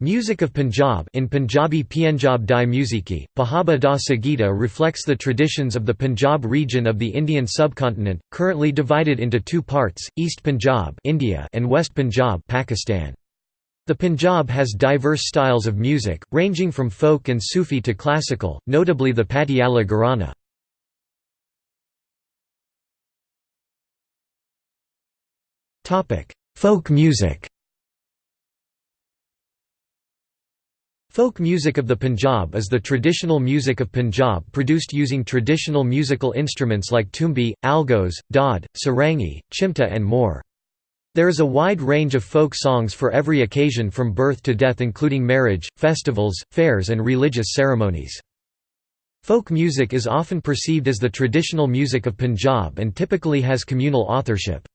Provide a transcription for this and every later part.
Music of Punjab in Punjabi Pienjab di Musiki, Pahaba da Sagita reflects the traditions of the Punjab region of the Indian subcontinent, currently divided into two parts, East Punjab India and West Punjab Pakistan. The Punjab has diverse styles of music, ranging from folk and Sufi to classical, notably the Patiala Gharana. Folk music Folk music of the Punjab is the traditional music of Punjab produced using traditional musical instruments like tumbi, algoza, daud, sarangi, chimta and more. There is a wide range of folk songs for every occasion from birth to death including marriage, festivals, fairs and religious ceremonies. Folk music is often perceived as the traditional music of Punjab and typically has communal authorship.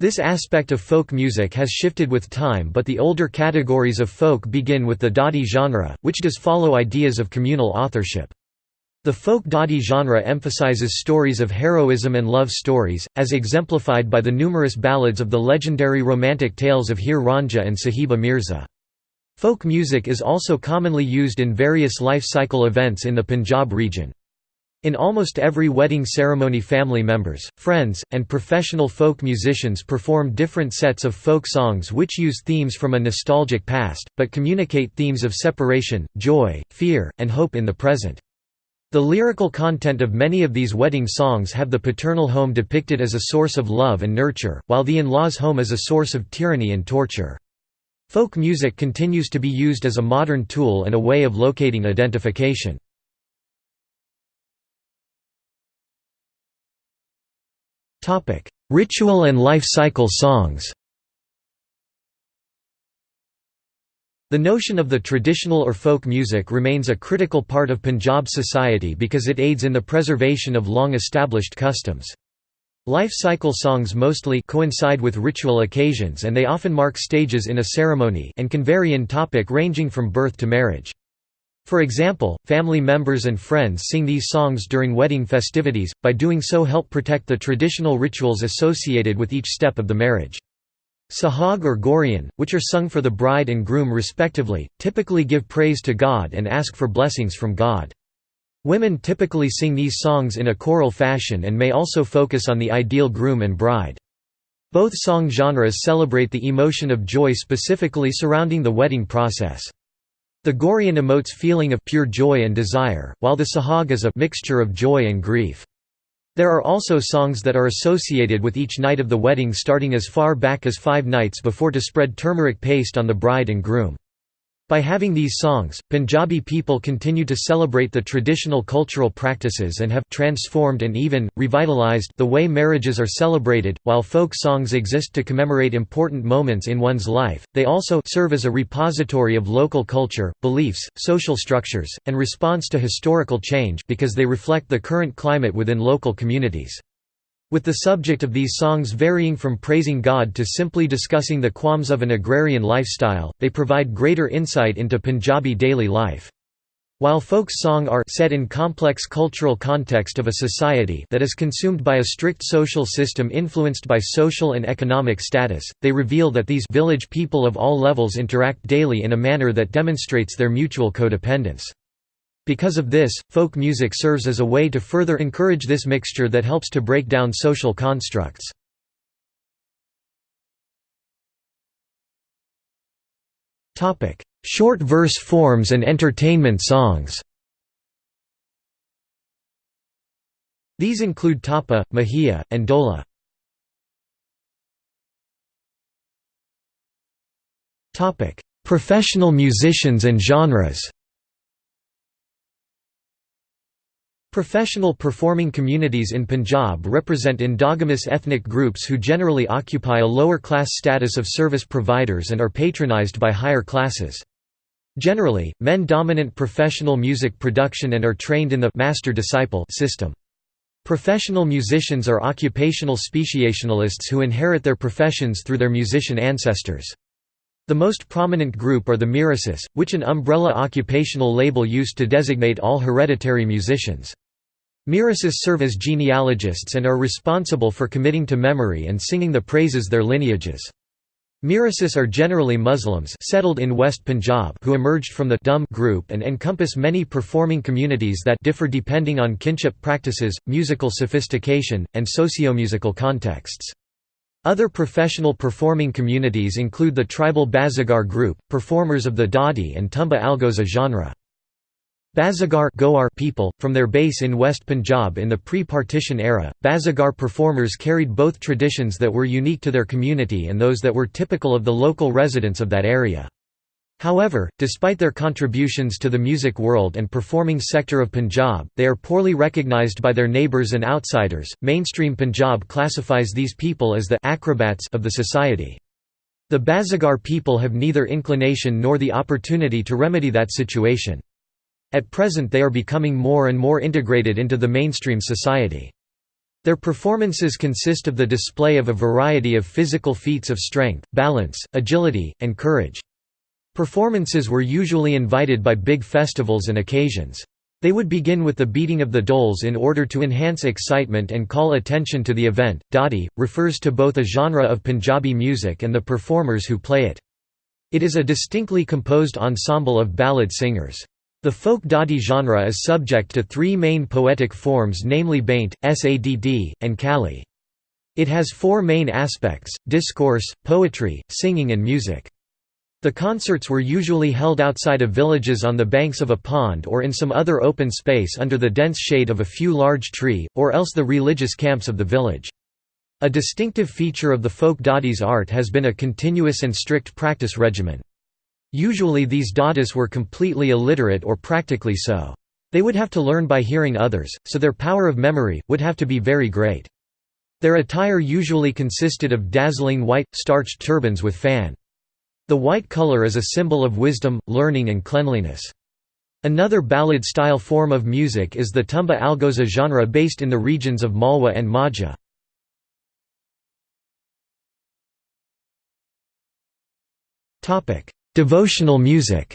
This aspect of folk music has shifted with time but the older categories of folk begin with the Dadi genre, which does follow ideas of communal authorship. The folk Dadi genre emphasizes stories of heroism and love stories, as exemplified by the numerous ballads of the legendary romantic tales of Heer Ranjha and Sahiba Mirza. Folk music is also commonly used in various life cycle events in the Punjab region. In almost every wedding ceremony family members, friends, and professional folk musicians perform different sets of folk songs which use themes from a nostalgic past, but communicate themes of separation, joy, fear, and hope in the present. The lyrical content of many of these wedding songs have the paternal home depicted as a source of love and nurture, while the in-laws home as a source of tyranny and torture. Folk music continues to be used as a modern tool and a way of locating identification. Ritual and life cycle songs The notion of the traditional or folk music remains a critical part of Punjab society because it aids in the preservation of long-established customs. Life cycle songs mostly coincide with ritual occasions and they often mark stages in a ceremony and can vary in topic ranging from birth to marriage. For example, family members and friends sing these songs during wedding festivities, by doing so help protect the traditional rituals associated with each step of the marriage. Sahag or Gorian, which are sung for the bride and groom respectively, typically give praise to God and ask for blessings from God. Women typically sing these songs in a choral fashion and may also focus on the ideal groom and bride. Both song genres celebrate the emotion of joy specifically surrounding the wedding process. The Gaurian emotes feeling of pure joy and desire, while the Sahag is a mixture of joy and grief. There are also songs that are associated with each night of the wedding starting as far back as five nights before to spread turmeric paste on the bride and groom. By having these songs, Punjabi people continue to celebrate the traditional cultural practices and have transformed and even, revitalized the way marriages are celebrated. While folk songs exist to commemorate important moments in one's life, they also serve as a repository of local culture, beliefs, social structures, and response to historical change because they reflect the current climate within local communities. With the subject of these songs varying from praising God to simply discussing the qualms of an agrarian lifestyle, they provide greater insight into Punjabi daily life. While folk song are set in complex cultural context of a society that is consumed by a strict social system influenced by social and economic status, they reveal that these village people of all levels interact daily in a manner that demonstrates their mutual codependence. Because of this, folk music serves as a way to further encourage this mixture that helps to break down social constructs. Short verse forms and entertainment songs These include tapa, mahia, and dola. Professional musicians and genres Professional performing communities in Punjab represent endogamous ethnic groups who generally occupy a lower class status of service providers and are patronized by higher classes. Generally, men dominant professional music production and are trained in the master-disciple system. Professional musicians are occupational speciationalists who inherit their professions through their musician ancestors. The most prominent group are the Mirasis, which an umbrella occupational label used to designate all hereditary musicians. Mirasis serve as genealogists and are responsible for committing to memory and singing the praises their lineages. Mirasis are generally Muslims settled in West Punjab who emerged from the Dum group and encompass many performing communities that differ depending on kinship practices, musical sophistication, and socio-musical contexts. Other professional performing communities include the tribal Bazigar group, performers of the Dadi and Tumba Algoza genre. Bazigar Goar people, from their base in West Punjab in the pre-partition era, Bazigar performers carried both traditions that were unique to their community and those that were typical of the local residents of that area. However, despite their contributions to the music world and performing sector of Punjab, they are poorly recognized by their neighbors and outsiders. Mainstream Punjab classifies these people as the acrobats of the society. The Bazigar people have neither inclination nor the opportunity to remedy that situation. At present they are becoming more and more integrated into the mainstream society. Their performances consist of the display of a variety of physical feats of strength, balance, agility, and courage. Performances were usually invited by big festivals and occasions. They would begin with the beating of the dhols in order to enhance excitement and call attention to the event. Dadi refers to both a genre of Punjabi music and the performers who play it. It is a distinctly composed ensemble of ballad singers. The folk Dadi genre is subject to three main poetic forms namely Baint, Sadd, and Kali. It has four main aspects, discourse, poetry, singing and music. The concerts were usually held outside of villages on the banks of a pond or in some other open space under the dense shade of a few large tree, or else the religious camps of the village. A distinctive feature of the folk Dadi's art has been a continuous and strict practice regimen. Usually these Dadis were completely illiterate or practically so. They would have to learn by hearing others, so their power of memory, would have to be very great. Their attire usually consisted of dazzling white, starched turbans with fan. The white color is a symbol of wisdom, learning and cleanliness. Another ballad-style form of music is the tumba algoza genre based in the regions of Malwa and Majha. Devotional music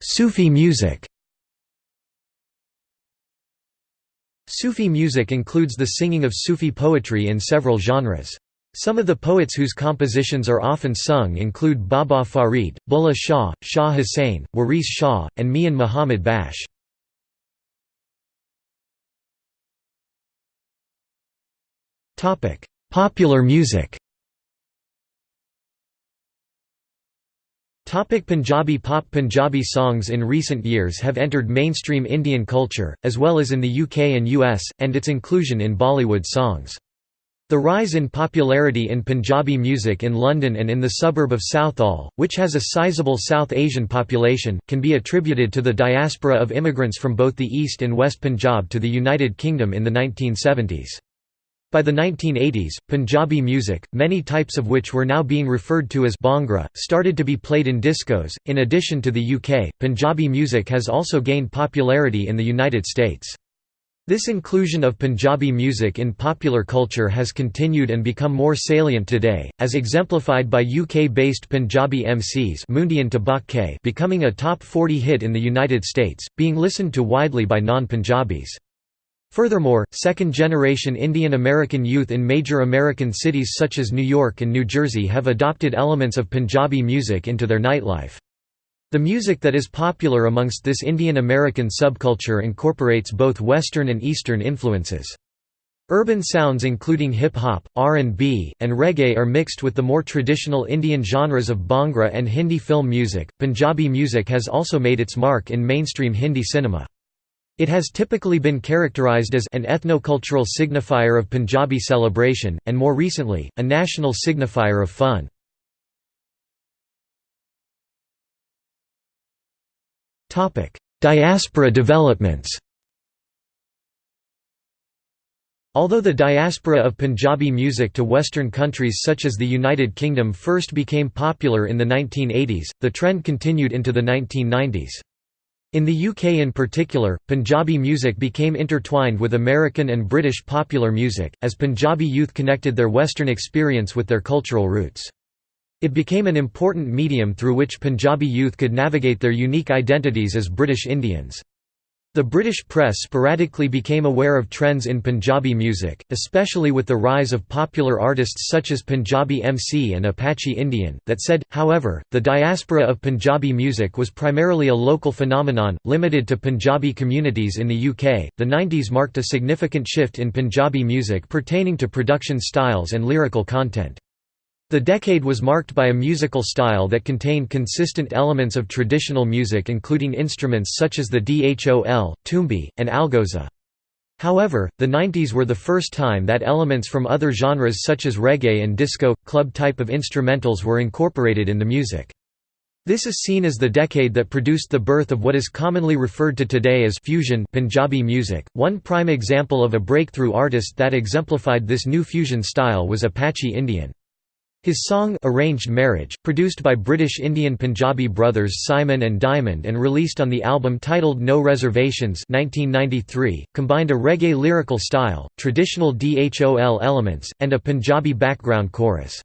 Sufi music Sufi music includes the singing of Sufi poetry in several genres. Some of the poets whose compositions are often sung include Baba Farid, Bulleh Shah, Shah Hussain, Waris Shah, and Mian Muhammad Bakhsh. Popular music. Topic Punjabi pop Punjabi songs in recent years have entered mainstream Indian culture, as well as in the UK and US, and its inclusion in Bollywood songs. The rise in popularity in Punjabi music in London and in the suburb of Southall, which has a sizable South Asian population, can be attributed to the diaspora of immigrants from both the East and West Punjab to the United Kingdom in the 1970s. By the 1980s, Punjabi music, many types of which were now being referred to as Bhangra, started to be played in discos. In addition to the UK, Punjabi music has also gained popularity in the United States. This inclusion of Punjabi music in popular culture has continued and become more salient today, as exemplified by UK-based Punjabi MCs becoming a top 40 hit in the United States, being listened to widely by non-Punjabis. Furthermore, second-generation Indian American youth in major American cities such as New York and New Jersey have adopted elements of Punjabi music into their nightlife. The music that is popular amongst this Indian American subculture incorporates both Western and Eastern influences. Urban sounds including hip-hop, R&B, and reggae are mixed with the more traditional Indian genres of Bhangra and Hindi film music. Punjabi music has also made its mark in mainstream Hindi cinema. It has typically been characterized as an ethnocultural signifier of Punjabi celebration, and more recently, a national signifier of fun. Diaspora developments Although the diaspora of Punjabi music to Western countries such as the United Kingdom first became popular in the 1980s, the trend continued into the 1990s. In the UK in particular, Punjabi music became intertwined with American and British popular music, as Punjabi youth connected their Western experience with their cultural roots. It became an important medium through which Punjabi youth could navigate their unique identities as British Indians. The British press sporadically became aware of trends in Punjabi music, especially with the rise of popular artists such as Punjabi MC and Apache Indian, that said, however, the diaspora of Punjabi music was primarily a local phenomenon, limited to Punjabi communities in the UK. The 90s marked a significant shift in Punjabi music pertaining to production styles and lyrical content. The decade was marked by a musical style that contained consistent elements of traditional music including instruments such as the dhol, tumbi, and algoza. However, the 90s were the first time that elements from other genres such as reggae and disco, club type of instrumentals were incorporated in the music. This is seen as the decade that produced the birth of what is commonly referred to today as fusion Punjabi music. One prime example of a breakthrough artist that exemplified this new fusion style was Apache Indian. His song Arranged Marriage, produced by British Indian Punjabi brothers Simon and Diamond and released on the album titled No Reservations 1993, combined a reggae lyrical style, traditional dhol elements, and a Punjabi background chorus.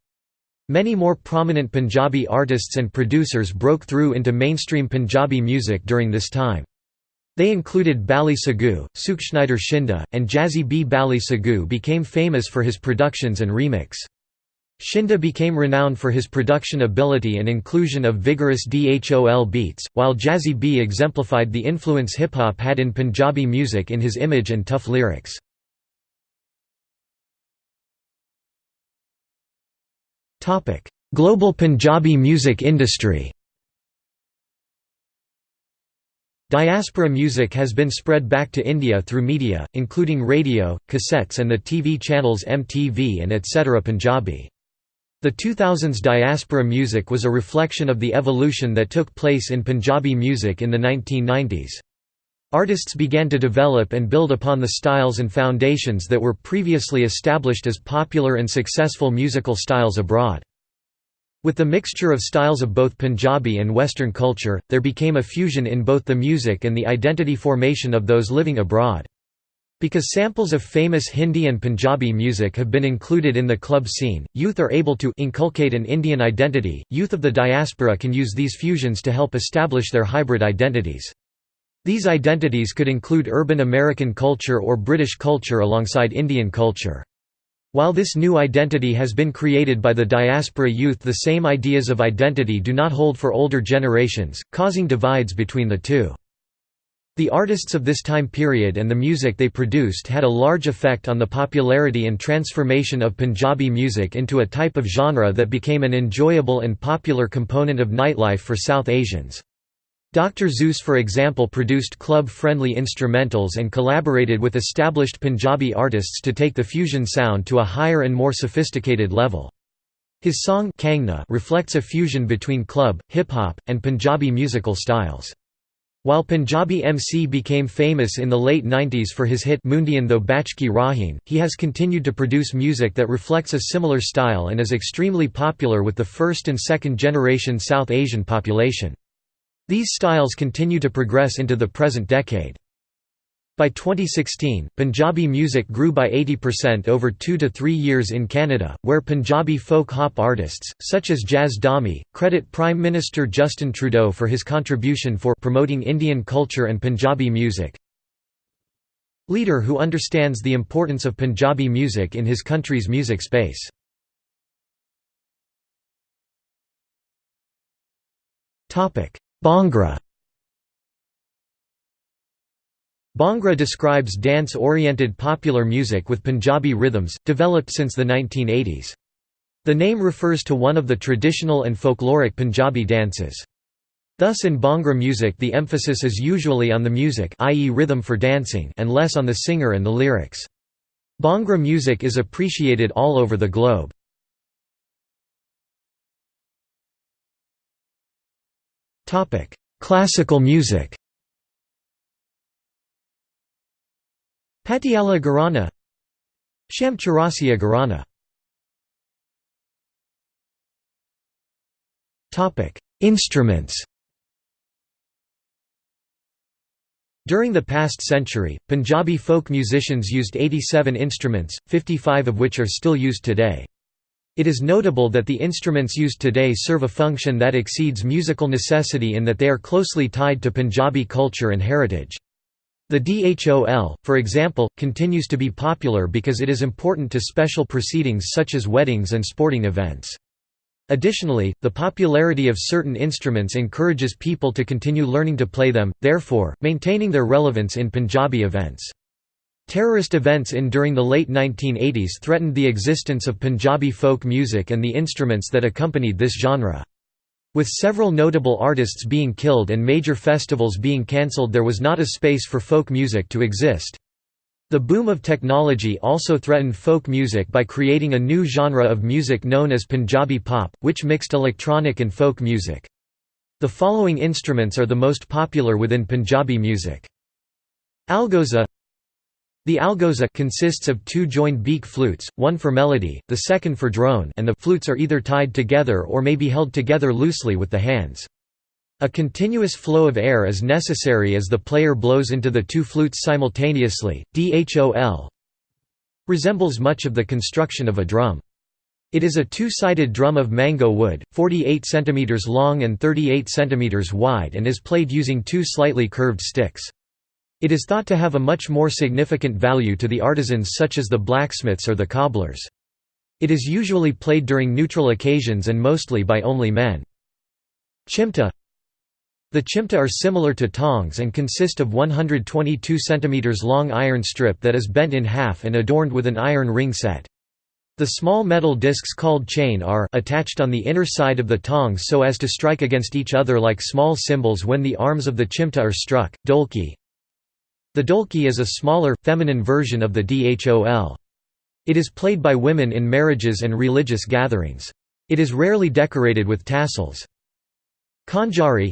Many more prominent Punjabi artists and producers broke through into mainstream Punjabi music during this time. They included Bally Sagoo, Sukhshinder Shinde, and Jazzy B. Bally Sagoo became famous for his productions and remix. Shinde became renowned for his production ability and inclusion of vigorous dhol beats, while Jazzy B exemplified the influence hip-hop had in Punjabi music in his image and tough lyrics. Global Punjabi music industry Diaspora music has been spread back to India through media, including radio, cassettes and the TV channels MTV and ETC Punjabi. The 2000s diaspora music was a reflection of the evolution that took place in Punjabi music in the 1990s. Artists began to develop and build upon the styles and foundations that were previously established as popular and successful musical styles abroad. With the mixture of styles of both Punjabi and Western culture, there became a fusion in both the music and the identity formation of those living abroad. Because samples of famous Hindi and Punjabi music have been included in the club scene, youth are able to inculcate an Indian identity. Youth of the diaspora can use these fusions to help establish their hybrid identities. These identities could include urban American culture or British culture alongside Indian culture. While this new identity has been created by the diaspora youth the same ideas of identity do not hold for older generations, causing divides between the two. The artists of this time period and the music they produced had a large effect on the popularity and transformation of Punjabi music into a type of genre that became an enjoyable and popular component of nightlife for South Asians. Dr. Zeus for example produced club-friendly instrumentals and collaborated with established Punjabi artists to take the fusion sound to a higher and more sophisticated level. His song Kangna reflects a fusion between club, hip-hop, and Punjabi musical styles. While Punjabi MC became famous in the late 90s for his hit Mundian Tho Bachki Rahin, he has continued to produce music that reflects a similar style and is extremely popular with the first and second generation South Asian population. These styles continue to progress into the present decade. By 2016, Punjabi music grew by 80% over two to three years in Canada, where Punjabi folk hop artists, such as Jazz Dhami, credit Prime Minister Justin Trudeau for his contribution for promoting Indian culture and Punjabi music. Leader who understands the importance of Punjabi music in his country's music space. Bhangra Bhangra describes dance-oriented popular music with Punjabi rhythms, developed since the 1980s. The name refers to one of the traditional and folkloric Punjabi dances. Thus in Bhangra music the emphasis is usually on the music i.e. rhythm for dancing and less on the singer and the lyrics. Bhangra music is appreciated all over the globe. Classical music Patiala Gharana Sham Chaurasia Gharana Instruments During the past century, Punjabi folk musicians used 87 instruments, 55 of which are still used today. It is notable that the instruments used today serve a function that exceeds musical necessity in that they are closely tied to Punjabi culture and heritage. The DHOL, for example, continues to be popular because it is important to special proceedings such as weddings and sporting events. Additionally, the popularity of certain instruments encourages people to continue learning to play them, therefore, maintaining their relevance in Punjabi events. Terrorist events in during the late 1980s threatened the existence of Punjabi folk music and the instruments that accompanied this genre. With several notable artists being killed and major festivals being cancelled there was not a space for folk music to exist. The boom of technology also threatened folk music by creating a new genre of music known as Punjabi pop, which mixed electronic and folk music. The following instruments are the most popular within Punjabi music. Algoza The algoza consists of two joined beak flutes, one for melody, the second for drone and the flutes are either tied together or may be held together loosely with the hands. A continuous flow of air is necessary as the player blows into the two flutes simultaneously. DHOL resembles much of the construction of a drum. It is a two-sided drum of mango wood, 48 cm long and 38 cm wide and is played using two slightly curved sticks. It is thought to have a much more significant value to the artisans such as the blacksmiths or the cobblers. It is usually played during neutral occasions and mostly by only men. Chimta the chimta are similar to tongs and consist of 122 cm long iron strip that is bent in half and adorned with an iron ring set. The small metal discs called chain are attached on the inner side of the tongs so as to strike against each other like small cymbals when the arms of the chimta are struck. Dholki The dholki is a smaller, feminine version of the dhol. It is played by women in marriages and religious gatherings. It is rarely decorated with tassels. Khanjari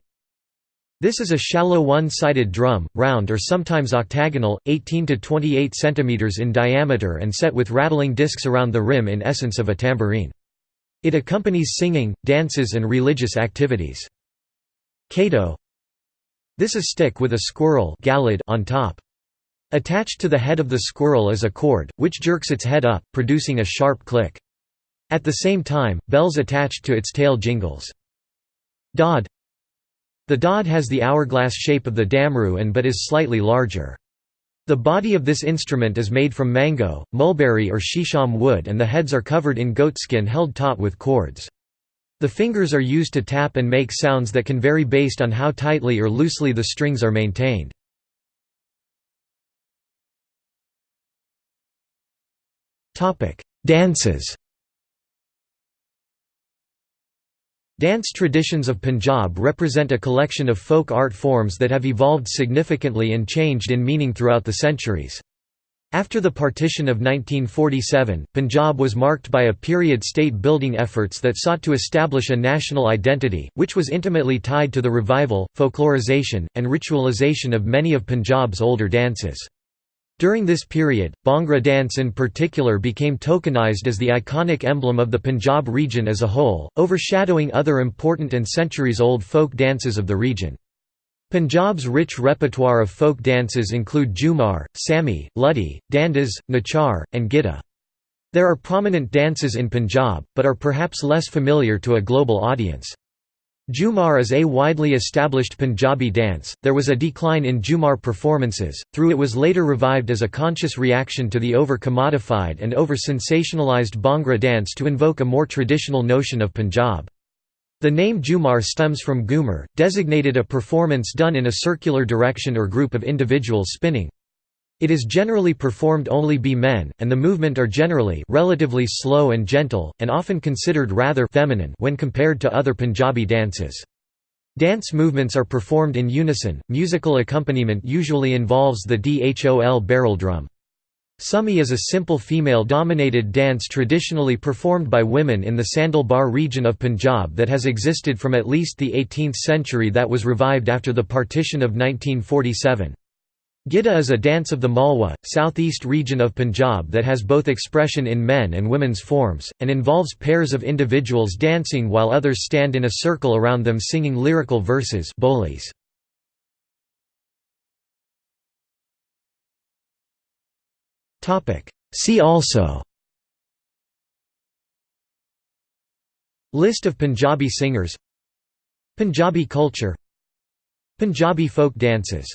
this is a shallow one-sided drum, round or sometimes octagonal, 18 to 28 cm in diameter and set with rattling discs around the rim in essence of a tambourine. It accompanies singing, dances and religious activities. Kato This is stick with a squirrel on top. Attached to the head of the squirrel is a cord, which jerks its head up, producing a sharp click. At the same time, bells attached to its tail jingles. Dod the dod has the hourglass shape of the damru and but is slightly larger. The body of this instrument is made from mango, mulberry or shisham wood and the heads are covered in goatskin held taut with cords. The fingers are used to tap and make sounds that can vary based on how tightly or loosely the strings are maintained. Dances Dance traditions of Punjab represent a collection of folk art forms that have evolved significantly and changed in meaning throughout the centuries. After the partition of 1947, Punjab was marked by a period state-building efforts that sought to establish a national identity, which was intimately tied to the revival, folklorization, and ritualization of many of Punjab's older dances. During this period, Bhangra dance in particular became tokenized as the iconic emblem of the Punjab region as a whole, overshadowing other important and centuries-old folk dances of the region. Punjab's rich repertoire of folk dances include Jhumar, Sami, Luddi, Dandas, Nachar, and Gidda. There are prominent dances in Punjab, but are perhaps less familiar to a global audience. Jhumar is a widely established Punjabi dance. There was a decline in Jhumar performances, through it was later revived as a conscious reaction to the over commodified and over sensationalized Bhangra dance to invoke a more traditional notion of Punjab. The name Jhumar stems from Ghumar, designated a performance done in a circular direction or group of individuals spinning. It is generally performed only by men, and the movement are generally relatively slow and gentle, and often considered rather feminine when compared to other Punjabi dances. Dance movements are performed in unison, musical accompaniment usually involves the dhol barrel drum. Sumi is a simple female-dominated dance traditionally performed by women in the Sandalbar region of Punjab that has existed from at least the 18th century that was revived after the partition of 1947. Gidda is a dance of the Malwa, southeast region of Punjab that has both expression in men and women's forms, and involves pairs of individuals dancing while others stand in a circle around them singing lyrical verses bolis. See also. List of Punjabi singers. Punjabi culture. Punjabi folk dances